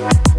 Bye.